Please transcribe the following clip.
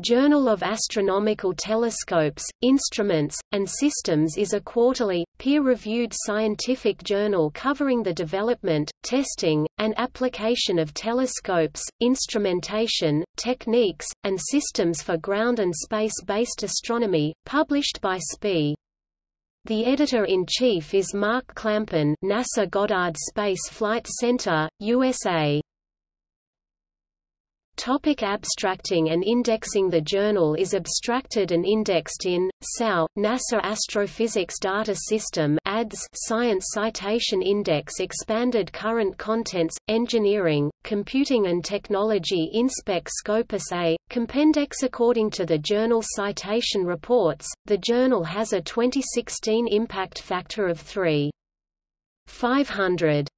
Journal of Astronomical Telescopes, Instruments, and Systems is a quarterly, peer-reviewed scientific journal covering the development, testing, and application of telescopes, instrumentation, techniques, and systems for ground and space-based astronomy, published by SPIE. The editor-in-chief is Mark Clampin NASA Goddard Space Flight Center, USA. Topic abstracting and indexing. The journal is abstracted and indexed in, SAO, NASA Astrophysics Data System ADS Science Citation Index Expanded Current Contents, Engineering, Computing and Technology InSpec Scopus A, Compendex. According to the Journal Citation Reports, the journal has a 2016 impact factor of 3.500.